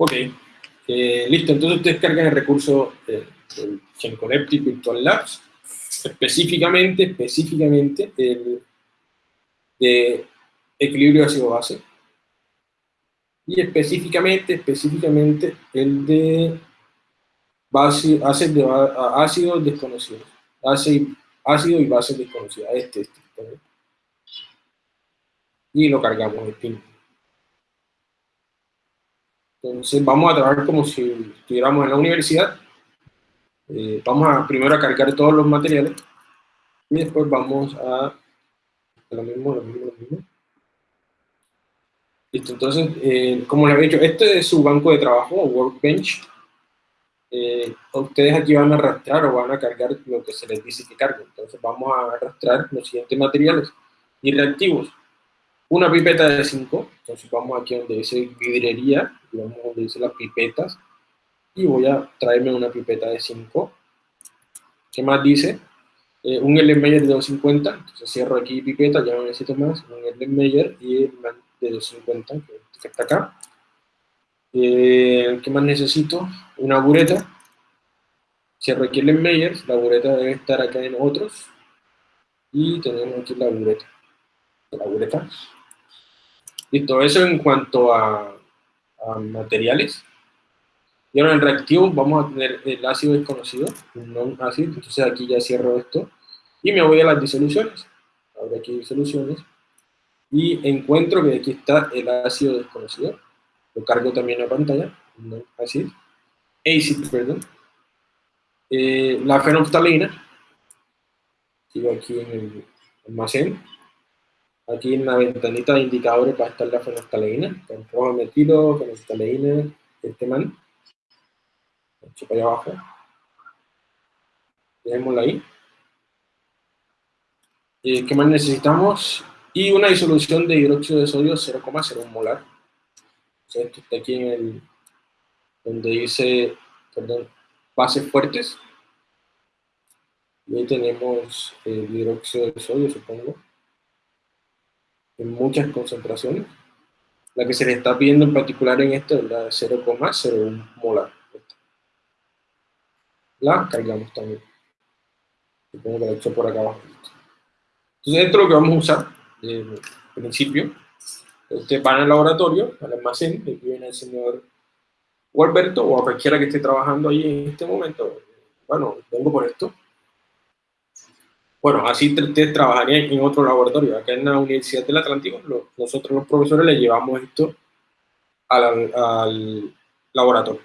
Ok, eh, listo, entonces ustedes cargan el recurso eh, del GenConnective Virtual Labs, específicamente, específicamente el de equilibrio ácido-base, y específicamente, específicamente el de base, de, ácidos desconocidos, ácido y base desconocida, este, este, este, y lo cargamos en pin. Entonces vamos a trabajar como si estuviéramos en la universidad. Eh, vamos a primero a cargar todos los materiales y después vamos a, lo mismo, lo mismo, lo mismo. Listo, entonces, eh, como les había dicho, este es su banco de trabajo, Workbench. Eh, ustedes aquí van a arrastrar o van a cargar lo que se les dice que carguen. Entonces vamos a arrastrar los siguientes materiales y reactivos una pipeta de 5, entonces vamos aquí donde dice vidrería, vamos donde dice las pipetas, y voy a traerme una pipeta de 5. ¿Qué más dice? Eh, un Erlenmeyer de 250, entonces cierro aquí pipeta, ya no necesito más, un Erlenmeyer y el de 250, que está acá. Eh, ¿Qué más necesito? Una bureta. Cierro aquí Erlenmeyer, la bureta debe estar acá en otros, y tenemos aquí la bureta. La bureta. Listo, eso en cuanto a, materiales. Y ahora en reactivo vamos a tener el ácido desconocido, no ácido, entonces aquí ya cierro esto. Y me voy a las disoluciones. Ahora aquí disoluciones. Y encuentro que aquí está el ácido desconocido. Lo cargo también a pantalla, no ácido. Acid, perdón. Eh, la fenolftalina. Sigo aquí en el almacén Aquí en la ventanita de indicadores va a estar la fenolftaleína, con rojo metilo, fenolftaleína, este man. Echo para allá abajo. Dejémosla ahí. Eh, ¿Qué más necesitamos? Y una disolución de hidróxido de sodio 0,01 molar. esto está aquí en el, donde dice, perdón, bases fuertes. Y ahí tenemos el hidróxido de sodio, supongo en muchas concentraciones. La que se le está pidiendo en particular en esto es la de 0,01 molar. La cargamos también. Supongo que la he hecho por acá abajo. Entonces esto es lo que vamos a usar de principio. Ustedes van al laboratorio, al almacén, aquí viene el señor Walberto o a cualquiera que esté trabajando ahí en este momento. Bueno, vengo por esto bueno, así ustedes trabajarían en otro laboratorio. Acá en la Universidad del Atlántico, nosotros los profesores le llevamos esto al, laboratorio.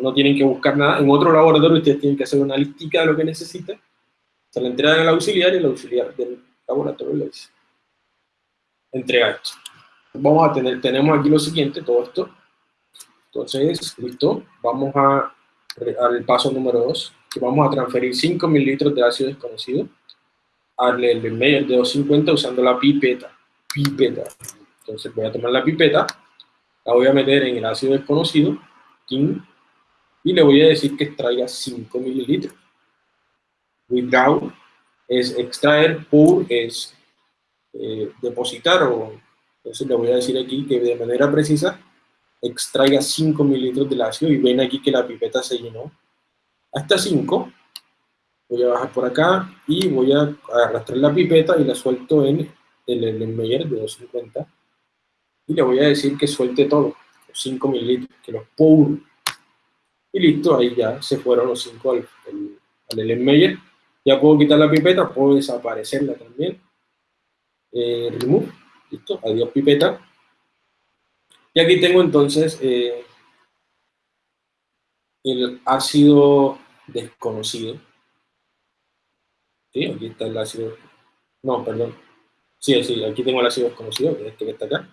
no, tienen que buscar nada. En otro laboratorio ustedes tienen que hacer una listica de lo que necesitan. Se la entregan al auxiliar y el auxiliar del laboratorio le dice, entrega esto. Vamos a tener, tenemos aquí lo siguiente, todo esto. Entonces, listo, vamos a, al paso número 2, que vamos a transferir 5 mililitros de ácido desconocido el medio de 250 usando la pipeta. Pipeta. Entonces voy a tomar la pipeta, la voy a meter en el ácido desconocido, y le voy a decir que extraiga 5 mililitros. Withdraw es extraer, pour es eh, depositar, o entonces le voy a decir aquí que de manera precisa extraiga 5 mililitros del ácido, y ven aquí que la pipeta se llenó hasta 5, voy a bajar por acá y voy a arrastrar la pipeta y la suelto en el, el Meyer de 250 y le voy a decir que suelte todo, los 5 mililitros, que los pour y listo, ahí ya se fueron los 5 al, al, Meyer. Ya puedo quitar la pipeta, puedo desaparecerla también. Eh, remove, listo, adiós pipeta. Y aquí tengo entonces eh, el ácido desconocido Sí, aquí está el ácido. No, perdón. Sí, sí, aquí tengo el ácido desconocido, que es este que está acá.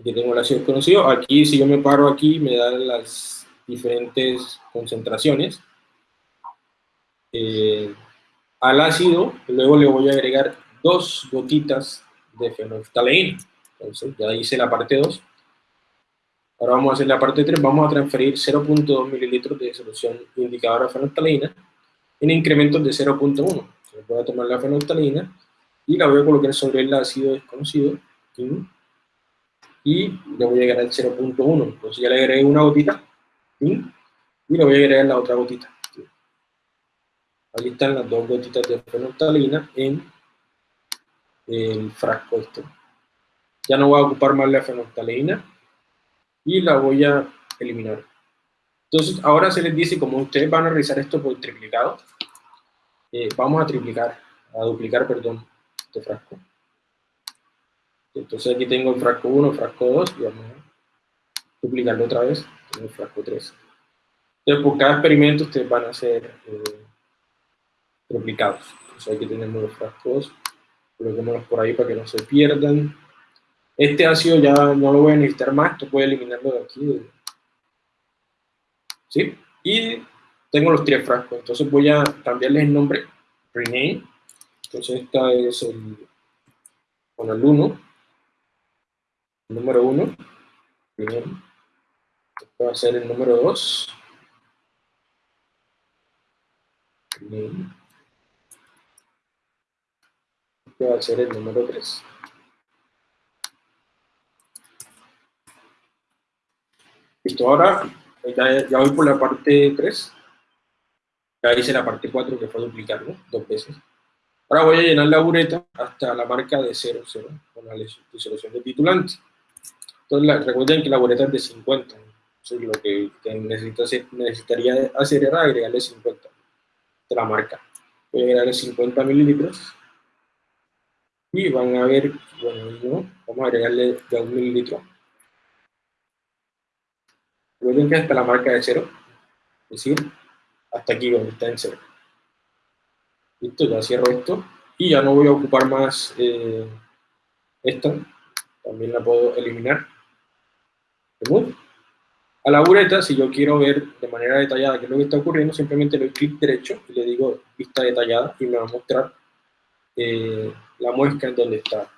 Aquí tengo el ácido desconocido. Aquí, si yo me paro aquí, me dan las diferentes concentraciones. Eh, al ácido, luego le voy a agregar dos gotitas de fenolftaleína. Entonces, ya hice la parte 2. Ahora vamos a hacer la parte 3. Vamos a transferir 0.2 mililitros de solución indicadora de fenolftaleína en incrementos de 0.1. Voy a tomar la fenolftalina y la voy a colocar sobre el ácido desconocido. y le voy a agregar el 0.1. Entonces ya le agregué una gotita y le voy a agregar la otra gotita. Aquí están las dos gotitas de fenolftalina en el frasco este. Ya no voy a ocupar más la fenolftalina y la voy a eliminar. Entonces, ahora se les dice, como ustedes van a realizar esto por triplicado, eh, vamos a triplicar, a duplicar, perdón, este frasco. Entonces aquí tengo el frasco 1, frasco 2, y vamos a duplicarlo otra vez, tengo el frasco 3. Entonces, por cada experimento ustedes van a hacer eh, triplicados. Entonces aquí tenemos los frascos, coloquémoslos por ahí para que no se pierdan. Este ácido ya no lo voy a necesitar más, esto a eliminarlo de aquí. ¿Sí? Y tengo los tres frascos, entonces voy a cambiarles el nombre, rename. Entonces esta es el, con el 1, el número 1, rename. Este va a ser el número 2. Rename. Este va a ser el número 3. Listo, ahora ya, voy por la parte 3. Ya hice la parte 4 que fue duplicarlo dos veces. Ahora voy a llenar la bureta hasta la marca de 0, 0, con la disolución de titulante. Entonces recuerden que la bureta es de 50. Entonces lo que necesitaría hacer era agregarle 50 de la marca. Voy a agregarle 50 mililitros. Y van a ver, bueno, vamos a agregarle de un mililitro Recuerden que hasta la marca de cero, es decir, hasta aquí donde está en cero. Listo, ya cierro esto y ya no voy a ocupar más eh, esta, también la puedo eliminar. A la bureta, si yo quiero ver de manera detallada qué es lo que está ocurriendo, simplemente le doy clic derecho y le digo vista detallada y me va a mostrar eh, la muesca en donde está.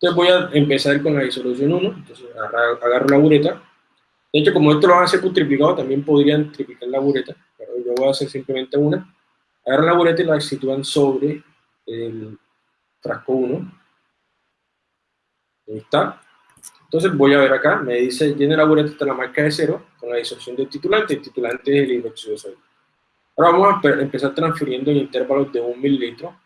Entonces voy a empezar con la disolución 1, entonces agarro la bureta, de hecho, como esto lo van a hacer por triplicado, también podrían triplicar la bureta, pero yo voy a hacer simplemente una. Agarran la bureta y la sitúan sobre el frasco 1. Ahí está. Entonces voy a ver acá, me dice, tiene la bureta hasta la marca de 0 con la disolución del titulante, el titulante es el hidróxido de sodio. Ahora vamos a empezar transfiriendo en intervalos de 1 mililitro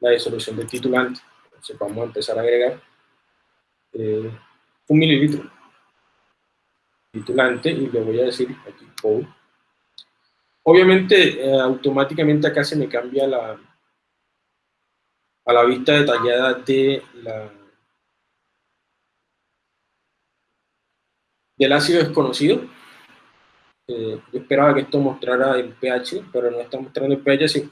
la disolución del titulante. Entonces vamos a empezar a agregar eh, 1 mililitro titulante y le voy a decir aquí code. Obviamente, eh, automáticamente acá se me cambia la, a la vista detallada de la, del ácido desconocido. Eh, yo esperaba que esto mostrara el pH, pero no está mostrando el pH.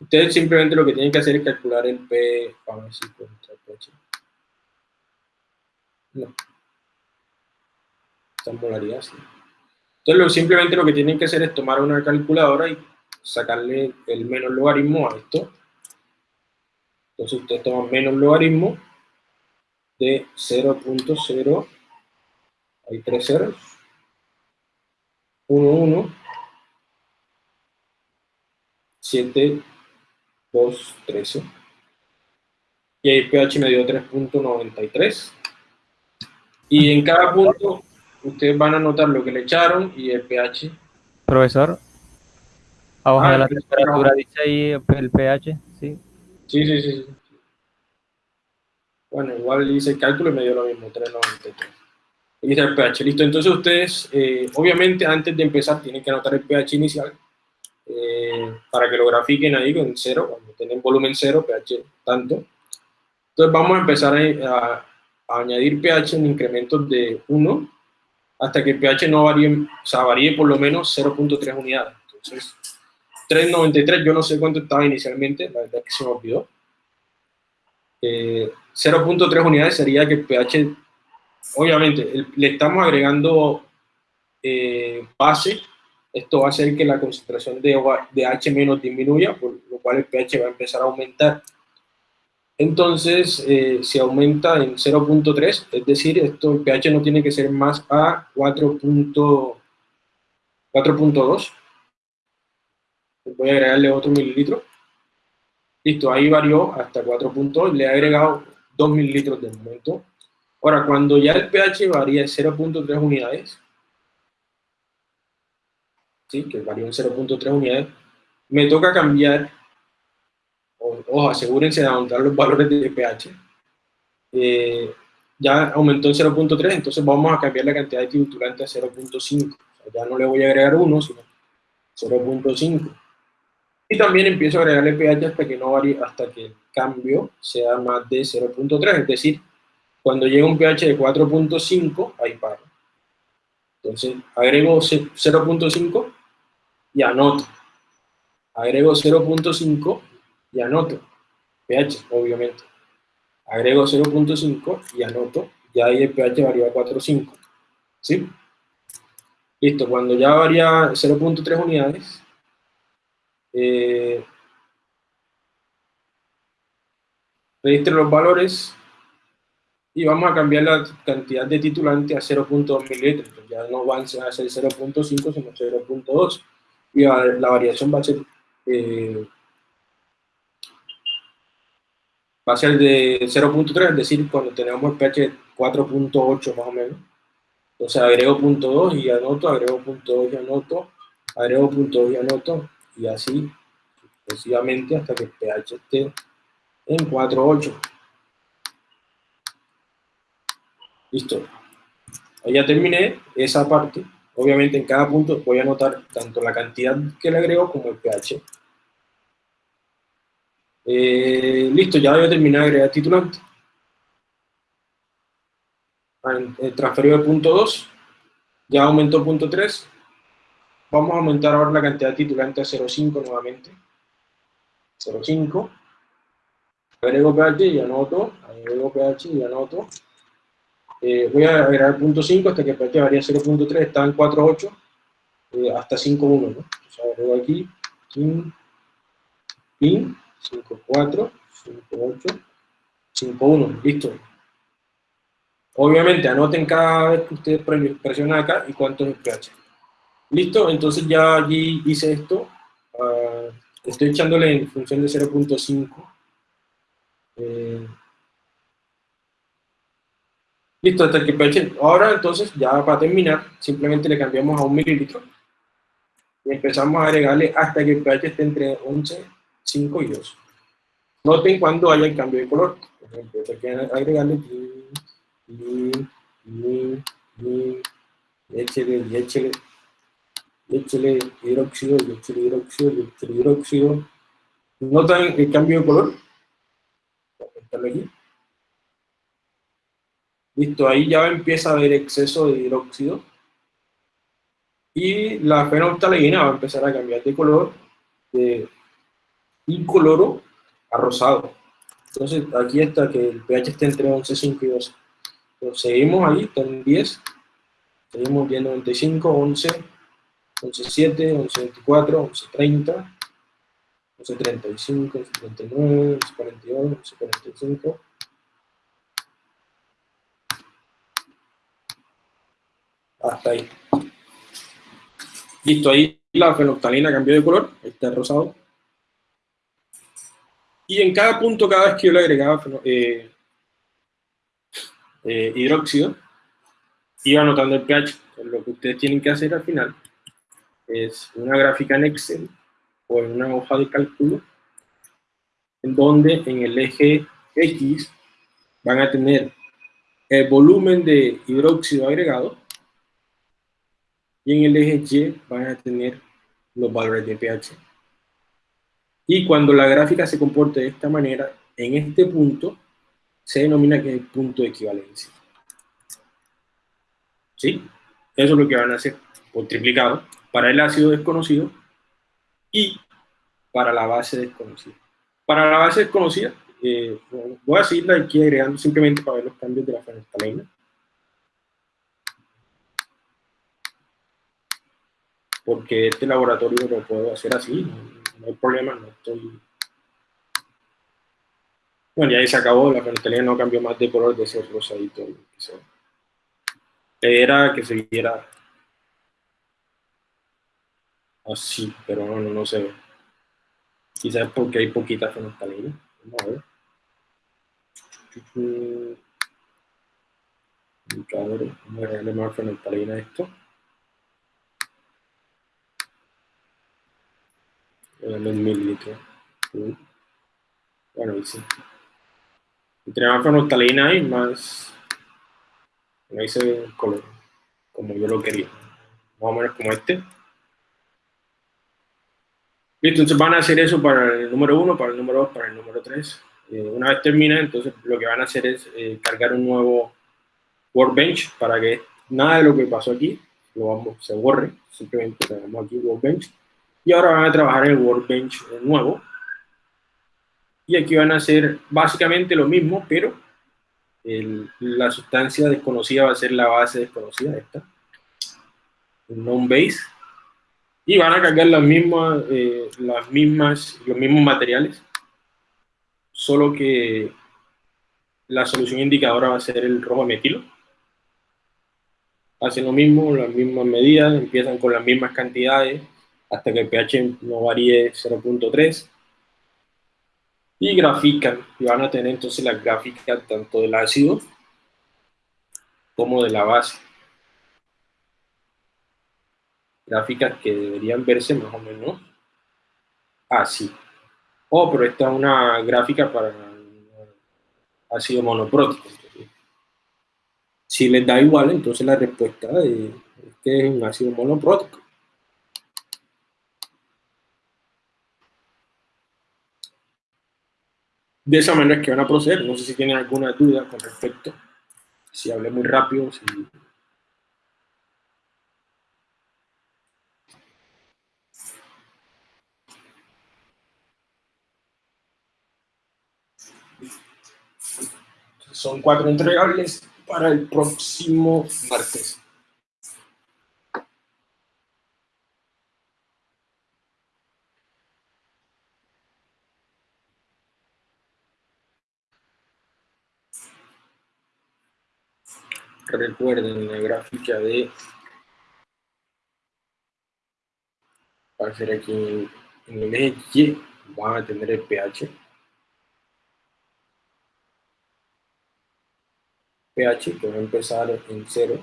Ustedes simplemente lo que tienen que hacer es calcular el pH. Vamos a ver si el pH. No molaridad. Entonces, simplemente lo que tienen que hacer es tomar una calculadora y sacarle el menos logaritmo a esto. Entonces, ustedes toman menos logaritmo de 0.0, hay tres ceros, 1, 1, 7, 2, 13. Y ahí pH me dio 3.93. Y en cada punto ustedes van a notar lo que le echaron y el pH. Profesor, abajo ah, de la temperatura dice ahí el pH, ¿sí? Sí, sí, sí. Bueno, igual hice el cálculo y me dio lo mismo, 393. Aquí está el pH, listo. Entonces ustedes, eh, obviamente, antes de empezar, tienen que anotar el pH inicial eh, para que lo grafiquen ahí con cero, cuando tienen volumen cero, pH tanto. Entonces vamos a empezar a, a añadir pH en incrementos de 1 hasta que el pH no varíe, o sea, varíe por lo menos 0.3 unidades. Entonces, 3.93, yo no sé cuánto estaba inicialmente, la verdad es que se me olvidó. 0.3 eh, unidades sería que el pH, obviamente, le estamos agregando eh, base, esto va a hacer que la concentración de, de H disminuya, por lo cual el pH va a empezar a aumentar. Entonces, eh, se aumenta en 0.3, es decir, esto, el pH no tiene que ser más a 4.2. Voy a agregarle otro mililitro. Listo, ahí varió hasta 4.2, le he agregado 2 mililitros de momento. Ahora, cuando ya el pH varía de 0.3 unidades, ¿sí? que varía en 0.3 unidades, me toca cambiar, ojo, asegúrense de aumentar los valores de pH, eh, ya aumentó en 0.3, entonces vamos a cambiar la cantidad de titulante a 0.5, ya no le voy a agregar 1, sino 0.5. Y también empiezo a agregarle pH hasta que no varíe, hasta que el cambio sea más de 0.3, es decir, cuando llega un pH de 4.5, ahí paro. Entonces, agrego 0.5 y anoto. Agrego 0.5 y anoto. pH, obviamente. Agrego 0.5 y anoto. Ya ahí el pH varía a 4.5. ¿Sí? Listo, cuando ya varía 0.3 unidades, eh, registro los valores y vamos a cambiar la cantidad de titulante a 0.2 mililitros. Ya no van a ser 0.5, sino 0.2. Y la variación va a ser, eh, va a ser de 0.3, es decir, cuando tenemos el pH 4.8 más o menos. Entonces agrego punto 2 y anoto, agrego punto 2 y anoto, agrego punto 2 y anoto, y así sucesivamente hasta que el pH esté en 4.8. Listo. Ahí ya terminé esa parte. Obviamente en cada punto voy a anotar tanto la cantidad que le agrego como el pH. Eh, listo, ya voy a terminar de agregar titulante. El transferido de punto 2, ya aumentó punto 3. Vamos a aumentar ahora la cantidad de titulante a 0.5 nuevamente. 0.5. Agrego pH y anoto. Agrego pH y anoto. Eh, voy a agregar punto 5 hasta que pH varía 0.3, está en 4.8 eh, hasta 5.1, ¿no? Agrego aquí, pin, pin, 5.4, 5.8, 5.1, listo. Obviamente anoten cada vez que ustedes presionan acá y cuánto es el pH. Listo, entonces ya allí hice esto, uh, estoy echándole en función de 0.5. Eh, Listo, hasta que pH. Ahora entonces, ya para terminar, simplemente le cambiamos a un mililitro. Y empezamos a agregarle hasta que el pH esté entre 11, 5 y 2. Noten cuando haya el cambio de color. Por ejemplo, hay que agregarle y, y, y, échele, y échele, échele hidróxido, y échele hidróxido, y échele hidróxido. ¿Notan el cambio de color? Aquí. Listo, ahí ya empieza a haber exceso de hidróxido. Y la fenolftaleína va a empezar a cambiar de color de incoloro a rosado. Entonces, aquí está que el pH está entre 11,5 y 12. Entonces, seguimos ahí, está en 10. Seguimos viendo 95, 11, 11,7, 11,24, 11,30, 11,35, 11,39, 11,42, 11,45. hasta ahí. Listo, ahí la fenolftalina cambió de color, está rosado. Y en cada punto, cada vez que yo le agregaba eh, eh, hidróxido, iba anotando el pH. lo que ustedes tienen que hacer al final es una gráfica en Excel o en una hoja de cálculo, en donde en el eje X van a tener el volumen de hidróxido agregado y en el eje Y van a tener los valores de pH. Y cuando la gráfica se comporte de esta manera, en este punto, se denomina que es el punto de equivalencia. ¿Sí? Eso es lo que van a hacer, por triplicado, para el ácido desconocido y para la base desconocida. Para la base desconocida, eh, voy a seguirla aquí agregando simplemente para ver los cambios de la fenolftaleína. porque este laboratorio lo puedo hacer así, no, hay problema, no estoy... Bueno, ya ahí se acabó, la fenolftalina no cambió más de color de ese rosadito. Era que se viera así, pero no, no, no se ve. Quizás porque hay poquita fenolftalina. Vamos a ver. Vamos a agregarle más a esto. En mililitros. Bueno, y sí. Entre más fenolftalina hay, más no hice el color como yo lo quería. Más o menos como este. Listo, entonces van a hacer eso para el número 1, para el número 2, para el número 3. Eh, una vez termina, entonces lo que van a hacer es eh, cargar un nuevo workbench para que nada de lo que pasó aquí lo vamos, se borre. Simplemente tenemos aquí workbench. Y ahora van a trabajar el workbench nuevo. Y aquí van a hacer básicamente lo mismo, pero la sustancia desconocida va a ser la base desconocida, esta. non base. Y van a cargar las mismas, eh, las mismas, los mismos materiales, solo que la solución indicadora va a ser el rojo metilo. Hacen lo mismo, las mismas medidas, empiezan con las mismas cantidades, hasta que el pH no varíe 0.3 y grafican, y van a tener entonces la gráfica tanto del ácido como de la base. Gráficas que deberían verse más o menos así. Oh, pero esta es una gráfica para ácido monoprótico. Si les da igual, entonces la respuesta es que es un ácido monoprótico. De esa manera es que van a proceder. No sé si tienen alguna duda con respecto. Si hablé muy rápido. Son cuatro entregables para el próximo martes. Recuerden la gráfica de va a aquí en el eje Y van a tener el pH. pH que va a empezar en 0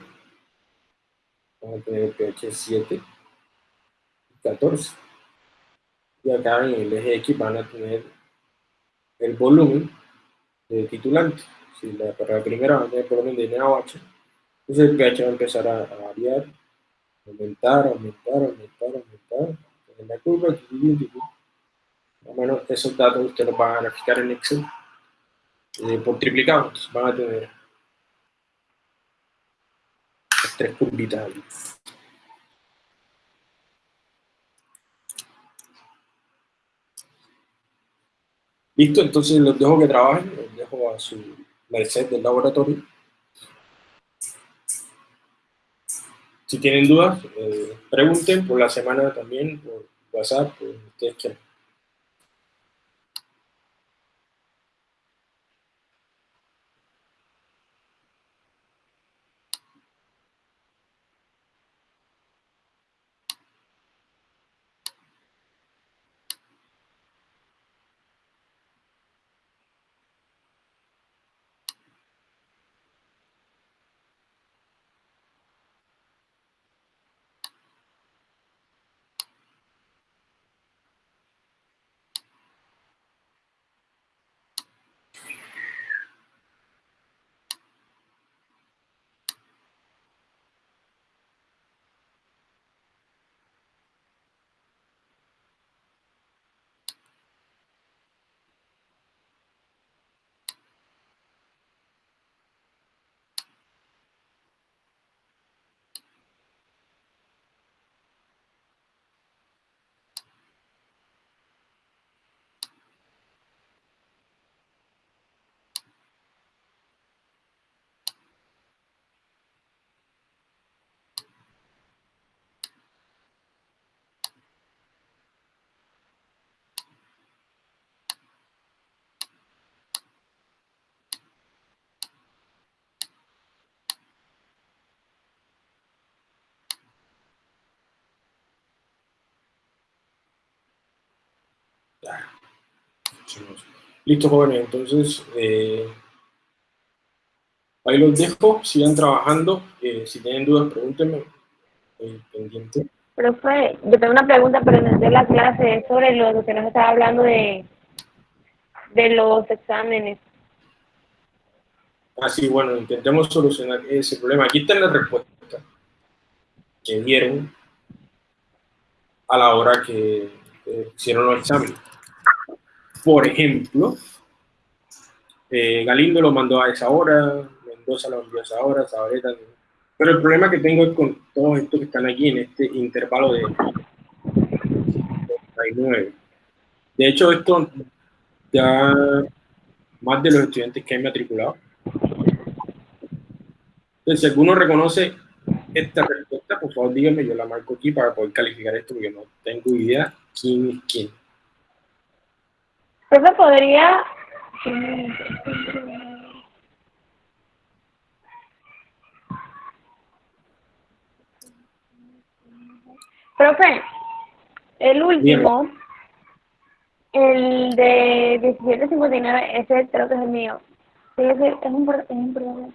van a tener el pH 7 y 14 y acá en el eje X van a tener el volumen de titulante. Si la, para la primera van a tener volumen de NaOH entonces el pH va a empezar a, variar, aumentar, aumentar, aumentar, aumentar. En la curva, más o menos esos datos ustedes los van a graficar en Excel eh, por triplicado. Entonces van a tener las tres curvitas ahí. Listo, entonces los dejo que trabajen, los dejo a su set del laboratorio. Si tienen dudas, eh, pregunten por la semana también, por WhatsApp, por ustedes quieran. Listo, jóvenes. Entonces, eh, Ahí los dejo, sigan trabajando. Eh, si tienen dudas, pregúntenme. Eh, pendiente. Profe, yo tengo una pregunta, pero no es de la clase, es sobre lo que nos estaba hablando de, de los exámenes. Así, bueno, intentemos solucionar ese problema. Aquí está la respuesta que dieron a la hora que hicieron los exámenes. Por ejemplo, eh, Galindo lo mandó a esa hora, Mendoza lo envió a esa hora, Zabaleta. Pero el problema que tengo es con todos estos que están aquí en este intervalo de 39. De hecho, esto ya más de los estudiantes que han matriculado. Entonces, si alguno reconoce esta respuesta, por favor díganme, yo la marco aquí para poder calificar esto, porque no tengo idea quién es quién. Profe, podría... Profe, el último, el de 1759, ese creo que es el mío. Sí, ese es un, es un problema.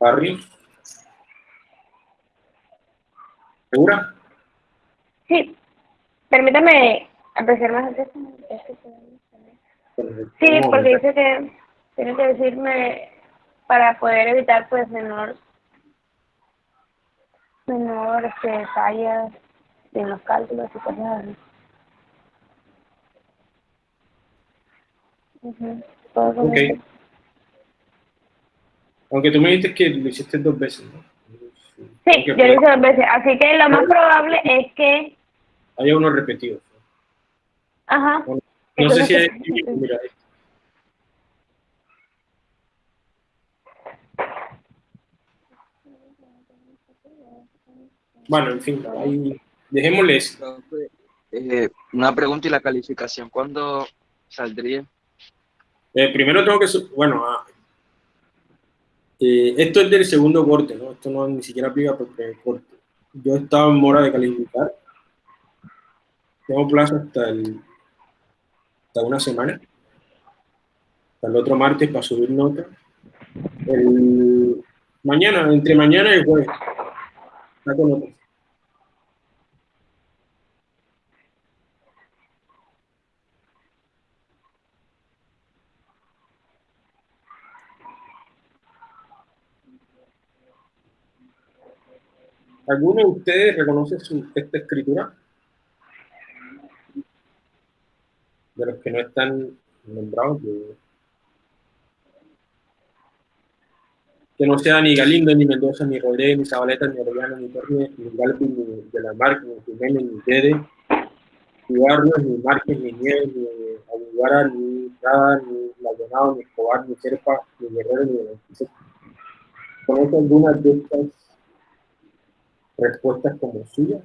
Barry. ¿Segura? Sí. Permítame el texto. Sí, porque dice que tiene que decirme para poder evitar pues menor menor este, fallas en los cálculos y cosas así. Aunque tú me dijiste que lo hiciste dos veces, ¿no? Sí, yo lo hice dos veces. Así que lo más probable es que... Haya uno repetido. Ajá. no sé si hay... Mira, Bueno, en fin, ahí dejémosle eso. Eh, una pregunta y la calificación, ¿cuándo saldría? Eh, primero tengo que, bueno, ah, eh, esto es del segundo corte, ¿no? Esto no ni siquiera aplica por el corte. Yo estaba en mora de calificar. Tengo plazo hasta el, hasta una semana. Hasta el otro martes para subir nota. El, mañana, entre mañana y jueves. Saco nota. ¿Alguno de ustedes reconoce su, esta escritura? De los que no están nombrados. Que, no sea ni Galindo, ni Mendoza, ni Rodríguez, ni Zabaleta, ni Orellana, ni Torres, ni Galvin, ni De la Marca, ni Jiménez, ni Tede, ni Barrios, ni Márquez, ni Nieves, ni Aguara, ni Prada, ni Maldonado, ni Escobar, ni Serpa, ni Guerrero, ni Beneficio. ¿Conoce alguna de estas respuestas como suyas.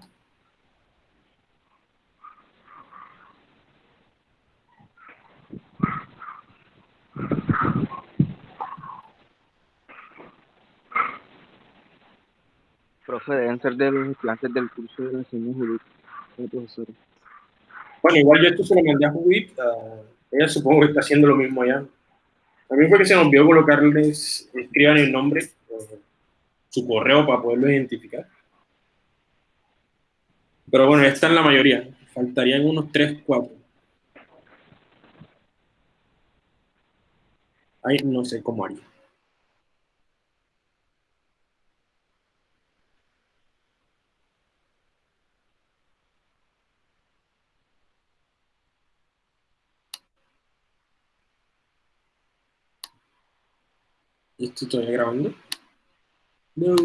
Profe, deben ser de los clases del curso de enseñanza jurídica, profesora. Bueno, igual yo esto se lo mandé a Judith, ella supongo que está haciendo lo mismo allá. A mí fue que se nos olvidó colocarles, escriban el nombre, eh, su correo para poderlo identificar. Pero bueno, esta es la mayoría. Faltarían unos 3, 4. Ahí no sé cómo haría. ¿Esto estoy grabando? No.